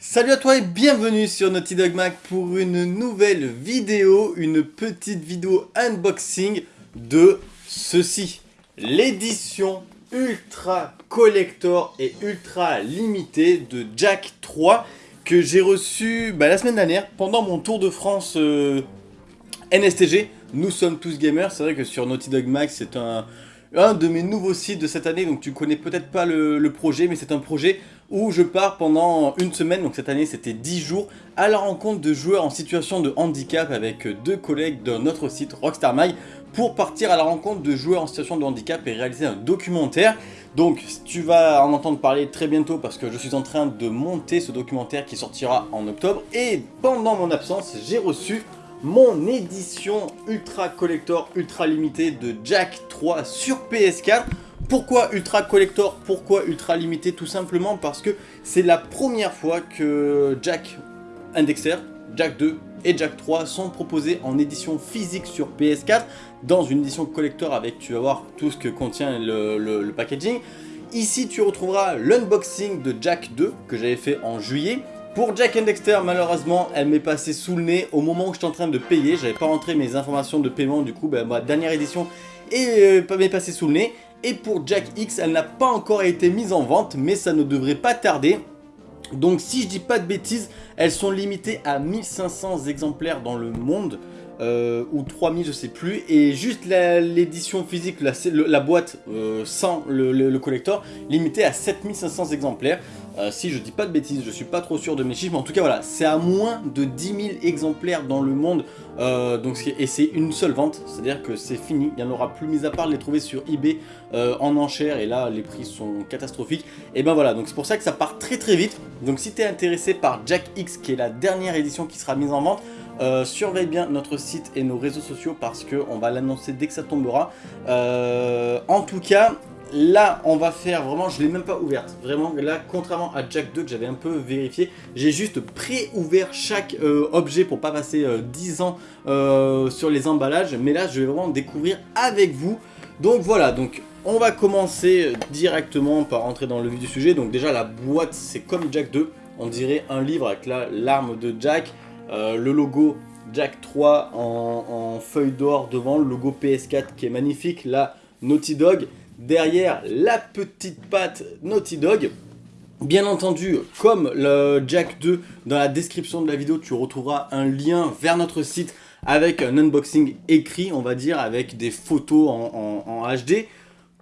Salut à toi et bienvenue sur Naughty Dog Mag pour une nouvelle vidéo, une petite vidéo unboxing de ceci. L'édition ultra collector et ultra limitée de Jack 3 que j'ai reçu bah, la semaine dernière pendant mon tour de France euh, NSTG. Nous sommes tous gamers, c'est vrai que sur Naughty Dog Mag c'est un, un de mes nouveaux sites de cette année, donc tu connais peut-être pas le, projet, mais c'est un projet où je pars pendant une semaine, donc cette année c'était 10 jours, à la rencontre de joueurs en situation de handicap avec deux collègues de notre site Rockstar pour partir à la rencontre de joueurs en situation de handicap et réaliser un documentaire. Donc tu vas en entendre parler très bientôt parce que je suis en train de monter ce documentaire qui sortira en octobre et pendant mon absence j'ai reçu mon édition ultra collector, ultra limitée de Jack 3 sur PS4. Pourquoi ultra collector? Pourquoi ultra limité? Tout simplement parce que c'est la première fois que Jack Indexer, Jack 2 et Jack 3 sont proposés en édition physique sur PS4 dans une édition collector avec, tu vas voir, tout ce que contient le, packaging. Ici, tu retrouveras l'unboxing de Jack 2 que j'avais fait en juillet pour Jack and Dexter, malheureusement, elle m'est passée sous le nez au moment où j'étais en train de payer. J'avais pas rentré mes informations de paiement, du coup, ben, ma dernière édition euh, m'est passée sous le nez. Et pour Jack X, elle n'a pas encore été mise en vente, mais ça ne devrait pas tarder. Donc si je dis pas de bêtises, elles sont limitées à 1500 exemplaires dans le monde. Euh, ou 3000 je sais plus. Et juste l'édition physique, la, boîte euh, sans le, le, collector limitée à 7500 exemplaires. Euh, si je dis pas de bêtises, je suis pas trop sûr de mes chiffres, mais en tout cas voilà, c'est à moins de 10 000 exemplaires dans le monde, euh, donc, et c'est une seule vente, c'est-à-dire que c'est fini, il n'y en aura plus, mis à part les trouver sur eBay en enchère, et là les prix sont catastrophiques, et ben voilà, donc c'est pour ça que ça part très très vite, donc si tu es intéressé par Jack X, qui est la dernière édition qui sera mise en vente, surveille bien notre site et nos réseaux sociaux parce qu'on va l'annoncer dès que ça tombera. en tout cas, Là, on va faire vraiment, je l'ai même pas ouverte. Vraiment, là, contrairement à Jack 2 que j'avais un peu vérifié, j'ai juste pré-ouvert chaque euh, objet pour pas passer 10 euh, ans euh, sur les emballages. Mais là, je vais vraiment découvrir avec vous. Donc voilà, donc on va commencer directement par rentrer dans le vif du sujet. Donc déjà, la boîte, c'est comme Jack 2. On dirait un livre avec l'arme de Jack, le logo Jack 3 en, feuille d'or devant, le logo PS4 qui est magnifique. Là, Naughty Dog derrière la petite patte Naughty Dog. Bien entendu, comme le Jack 2, dans la description de la vidéo, tu retrouveras un lien vers notre site avec un unboxing écrit, on va dire, avec des photos en, HD.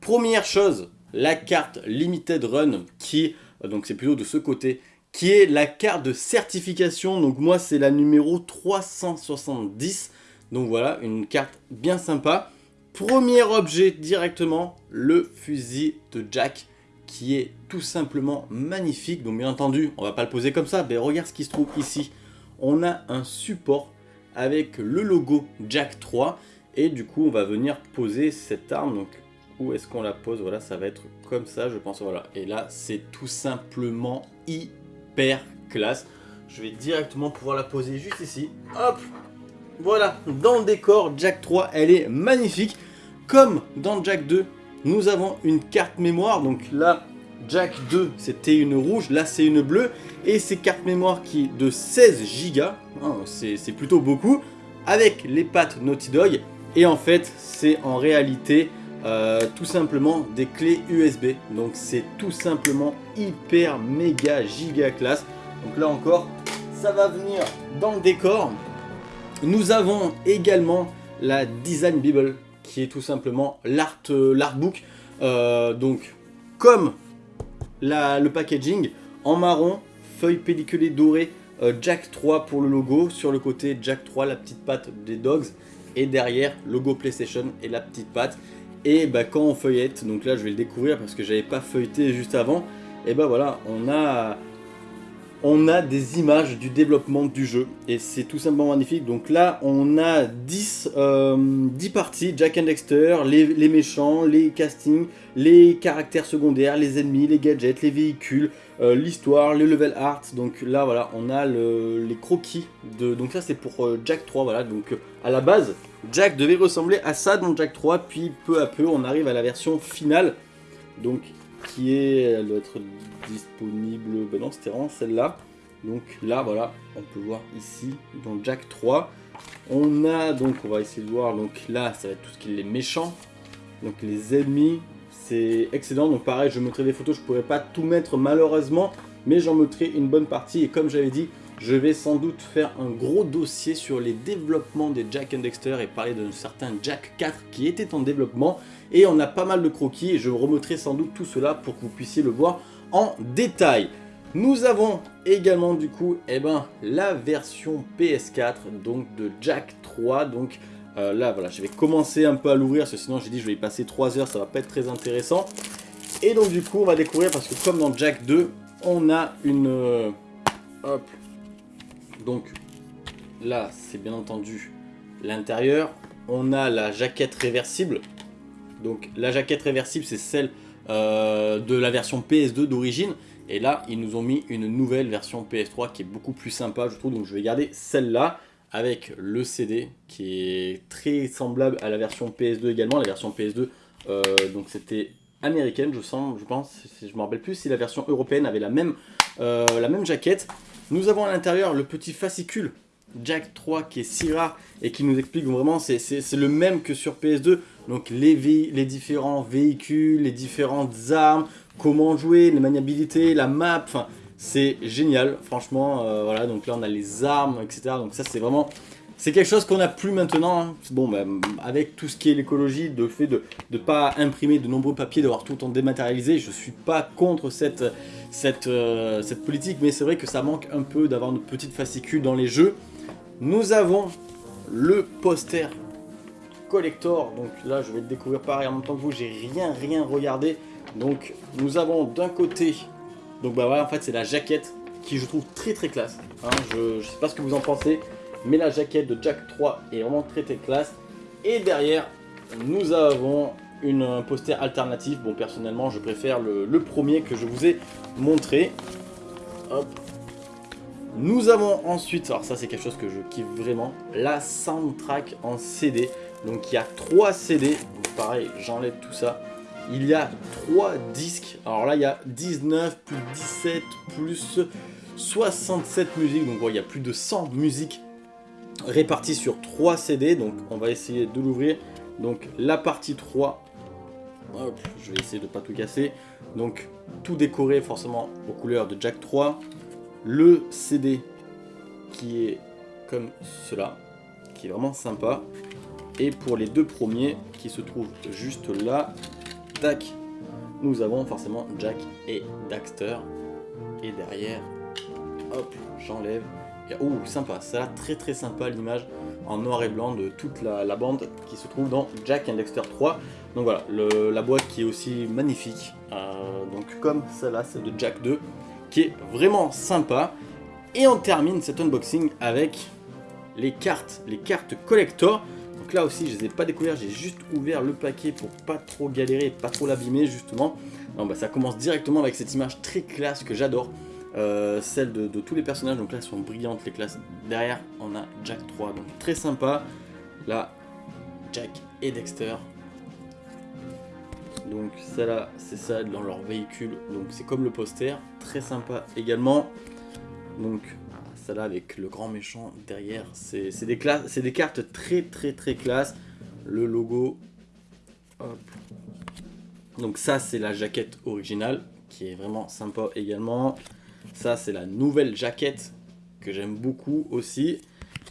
Première chose, la carte Limited Run, qui, donc c'est plutôt de ce côté, qui est la carte de certification. Donc moi, c'est la numéro 370. Donc voilà, une carte bien sympa. Premier objet directement, le fusil de Jack qui est tout simplement magnifique. Donc bien entendu, on va pas le poser comme ça, mais regarde ce qui se trouve ici. On a un support avec le logo Jack 3 et du coup on va venir poser cette arme. Donc où est-ce qu'on la pose? Voilà, ça va être comme ça je pense. Voilà, et là c'est tout simplement hyper classe. Je vais directement pouvoir la poser juste ici. Hop voilà, dans le décor, Jack 3, elle est magnifique. Comme dans Jack 2, nous avons une carte mémoire. Donc là, Jack 2, c'était une rouge. Là, c'est une bleue. Et ces cartes mémoire qui de 16 Go. Hein, c'est plutôt beaucoup. Avec les pattes Naughty Dog. Et en fait, c'est en réalité euh, tout simplement des clés USB. Donc c'est tout simplement hyper méga giga classe. Donc là encore, ça va venir dans le décor. Nous avons également la Design Bible qui est tout simplement euh, l'artbook. Euh, donc comme la, le packaging en marron, feuille pelliculée dorée, Jack 3 pour le logo, sur le côté Jack 3 la petite patte des dogs et derrière logo PlayStation et la petite patte. Et bah, quand on feuillette, donc là je vais le découvrir parce que j'avais pas feuilleté juste avant, et bah voilà, on a on a des images du développement du jeu et c'est tout simplement magnifique. Donc là, on a 10, euh, parties, Jack and Dexter, les, méchants, les castings, les caractères secondaires, les ennemis, les gadgets, les véhicules, euh, l'histoire, le level art. Donc là, voilà, on a les croquis. de Donc ça, c'est pour euh, Jack 3, voilà. Donc à la base, Jack devait ressembler à ça dans Jack 3, puis peu à peu, on arrive à la version finale. Donc qui est, elle doit être disponible, ben non c'était vraiment celle-là, Donc là, voilà, on peut voir ici, dans Jack 3. On a donc, on va essayer de voir, donc là, ça va être tout ce qui est les méchants. Donc les ennemis, c'est excellent. Donc pareil, je mettrai des photos, je pourrais pas tout mettre malheureusement, mais j'en mettrai une bonne partie. Et comme j'avais dit, je vais sans doute faire un gros dossier sur les développements des Jack and Dexter et parler de certains Jack 4 qui étaient en développement. Et on a pas mal de croquis et je remettrai sans doute tout cela pour que vous puissiez le voir en détail. Nous avons également du coup eh ben, la version PS4 donc de Jack 3. Donc euh, là voilà, je vais commencer un peu à l'ouvrir parce que sinon j'ai dit je vais y passer 3 heures, ça va pas être très intéressant. Et donc du coup on va découvrir parce que comme dans Jack 2, on a une... Euh, hop, donc là, c'est bien entendu l'intérieur. On a la jaquette réversible. Donc la jaquette réversible, c'est celle euh, de la version PS2 d'origine. Et là, ils nous ont mis une nouvelle version PS3 qui est beaucoup plus sympa, je trouve. Donc je vais garder celle-là avec le CD qui est très semblable à la version PS2 également. La version PS2, euh, donc c'était américaine, je sens, je pense. Je me rappelle plus si la version européenne avait la même, euh, la même jaquette. Nous avons à l'intérieur le petit fascicule Jack 3 qui est si rare et qui nous explique vraiment, c'est le même que sur PS2. Donc les, les différents véhicules, les différentes armes, comment jouer, les maniabilités, la map, c'est génial franchement. Euh, voilà, donc là on a les armes, etc. Donc ça c'est vraiment c'est quelque chose qu'on n'a plus maintenant. Hein. Bon, bah, avec tout ce qui est l'écologie, le fait de ne pas imprimer de nombreux papiers, d'avoir tout en dématérialisé, je suis pas contre cette, cette, euh, cette politique, mais c'est vrai que ça manque un peu d'avoir une petite fascicule dans les jeux. Nous avons le poster collector, donc là je vais le découvrir pareil en même temps que vous, j'ai rien rien regardé. Donc nous avons d'un côté, donc bah voilà en fait c'est la jaquette qui je trouve très très classe. Hein. je, ne sais pas ce que vous en pensez, mais la jaquette de Jack 3 est vraiment très très classe. Et derrière, nous avons une, un poster alternatif. Bon, personnellement, je préfère le, premier que je vous ai montré. Nous avons ensuite, alors ça c'est quelque chose que je kiffe vraiment, la soundtrack en CD. Donc il y a 3 CD, pareil, j'enlève tout ça. Il y a 3 disques, alors là il y a 19 plus 17 plus 67 musiques, donc il y a plus de 100 musiques réparti sur 3 CD. Donc on va essayer de l'ouvrir. Donc la partie 3. Je vais essayer de pas tout casser. Donc tout décoré forcément aux couleurs de Jack 3. Le CD qui est comme cela. Qui est vraiment sympa. Et pour les deux premiers qui se trouvent juste là. Tac. Nous avons forcément Jack et Daxter. Et derrière, hop, j'enlève Oh, sympa, ça a très très sympa l'image en noir et blanc de toute la, bande qui se trouve dans Jack and Dexter 3. Donc voilà, la boîte qui est aussi magnifique, euh, donc comme celle-là, celle de Jack 2, qui est vraiment sympa. Et on termine cet unboxing avec les cartes, les cartes collector. Donc là aussi, je les ai pas découvertes, j'ai juste ouvert le paquet pour pas trop galérer, pas trop l'abîmer justement. Bah, ça commence directement avec cette image très classe que j'adore. Euh, celle de, tous les personnages, donc là sont brillantes les classes. Derrière on a Jack 3, donc très sympa. Là, Jack et Dexter. Donc ça là, c'est ça dans leur véhicule, donc c'est comme le poster, très sympa également. Donc ça là avec le grand méchant derrière, c'est des, des cartes très très très classe. Le logo, Donc ça c'est la jaquette originale qui est vraiment sympa également. Ça, c'est la nouvelle jaquette que j'aime beaucoup aussi.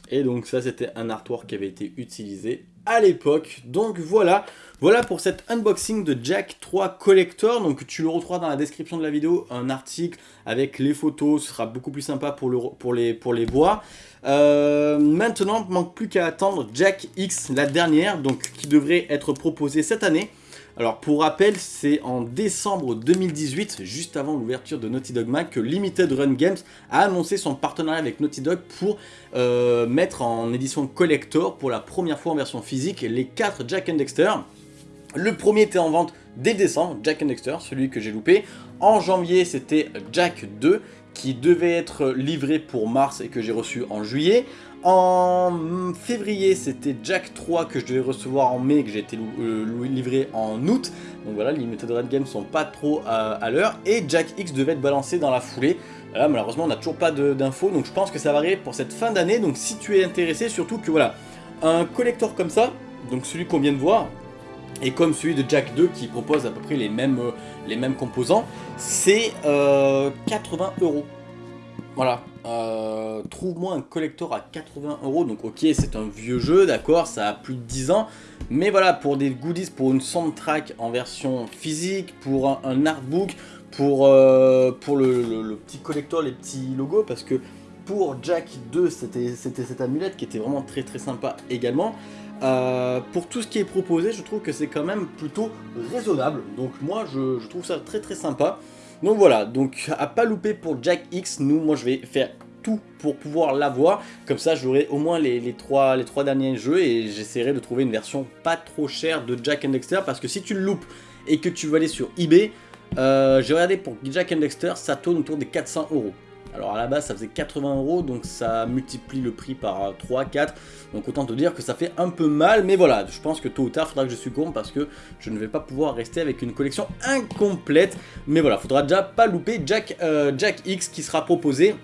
Et donc ça, c'était un artwork qui avait été utilisé à l'époque. Donc voilà, voilà pour cet unboxing de Jack 3 Collector. Donc tu le retrouveras dans la description de la vidéo, un article avec les photos. Ce sera beaucoup plus sympa pour, le, pour, les, pour les voir. Euh, maintenant, il manque plus qu'à attendre Jack X, la dernière, donc qui devrait être proposée cette année. Alors pour rappel, c'est en décembre 2018, juste avant l'ouverture de Naughty Dog Mag, que Limited Run Games a annoncé son partenariat avec Naughty Dog pour euh, mettre en édition collector pour la première fois en version physique les 4 Jack and Dexter. Le premier était en vente dès décembre, Jack and Dexter, celui que j'ai loupé. En janvier, c'était Jack 2 qui devait être livré pour mars et que j'ai reçu en juillet. En février, c'était Jack 3 que je devais recevoir en mai, que j'ai été euh, livré en août. Donc voilà, les limited run games sont pas trop à, l'heure. Et Jack X devait être balancé dans la foulée. Malheureusement, on n'a toujours pas d'infos. Donc je pense que ça va arriver pour cette fin d'année. Donc si tu es intéressé, surtout que voilà, un collector comme ça, donc celui qu'on vient de voir, et comme celui de Jack 2 qui propose à peu près les mêmes, euh, composants, c'est 80 euh, euros. Voilà, euh, trouve-moi un collector à 80 euros, donc ok c'est un vieux jeu, d'accord, ça a plus de 10 ans, mais voilà, pour des goodies, pour une soundtrack en version physique, pour un, artbook, pour, pour le, petit collector, les petits logos, parce que pour Jack 2 c'était cette amulette qui était vraiment très très sympa également, euh, pour tout ce qui est proposé, je trouve que c'est quand même plutôt raisonnable. Donc moi, je, trouve ça très très sympa. Donc voilà, donc à pas louper pour Jack X, nous, moi je vais faire tout pour pouvoir l'avoir. Comme ça, j'aurai au moins les, trois, derniers jeux et j'essaierai de trouver une version pas trop chère de Jack and Dexter. Parce que si tu le loupes et que tu vas aller sur eBay, euh, j'ai regardé pour Jack and Dexter, ça tourne autour des 400 euros. Alors à la base ça faisait 80 euros donc ça multiplie le prix par 3, 4 donc autant te dire que ça fait un peu mal mais voilà. Je pense que tôt ou tard faudra que je succombe parce que je ne vais pas pouvoir rester avec une collection incomplète. Mais voilà faudra déjà pas louper Jack, euh, X qui sera proposé.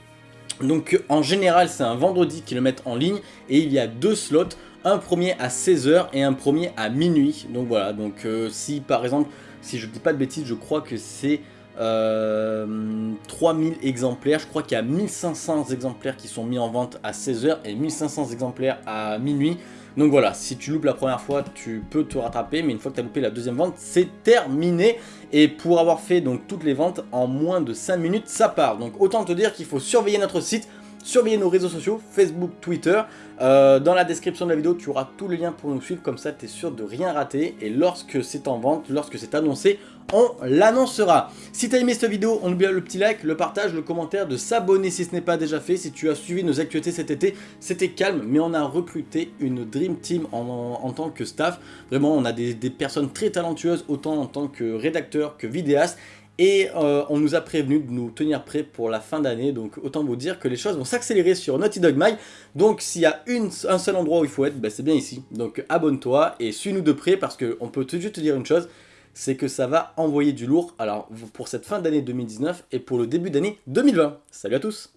Donc en général c'est un vendredi qu'ils le mettent en ligne et il y a deux slots. Un premier à 16h et un premier à minuit. Donc voilà. Donc euh, si par exemple si je dis pas de bêtises je crois que c'est 3000 euh, exemplaires, je crois qu'il y a 1500 exemplaires qui sont mis en vente à 16h et 1500 exemplaires à minuit. Donc voilà, si tu loupes la première fois, tu peux te rattraper, mais une fois que tu as loupé la deuxième vente, c'est terminé. Et pour avoir fait donc toutes les ventes en moins de 5 minutes, ça part. Donc autant te dire qu'il faut surveiller notre site, surveiller nos réseaux sociaux, Facebook, Twitter. Euh, dans la description de la vidéo, tu auras tous les liens pour nous suivre, comme ça tu es sûr de rien rater. Et lorsque c'est en vente, lorsque c'est annoncé, on l'annoncera. Si tu as aimé cette vidéo, on oublie le petit like, le partage, le commentaire, de s'abonner si ce n'est pas déjà fait. Si tu as suivi nos actualités cet été, c'était calme, mais on a recruté une Dream Team en, tant que staff. Vraiment, on a des, des personnes très talentueuses, autant en tant que rédacteur que vidéaste. Et euh, on nous a prévenu de nous tenir prêts pour la fin d'année, donc autant vous dire que les choses vont s'accélérer sur Naughty Dog Mag. Donc s'il y a un seul endroit où il faut être, bah, c'est bien ici. Donc abonne-toi et suis-nous de près parce qu'on peut juste te dire une chose, c'est que ça va envoyer du lourd pour cette fin d'année 2019 et pour le début d'année 2020. Salut à tous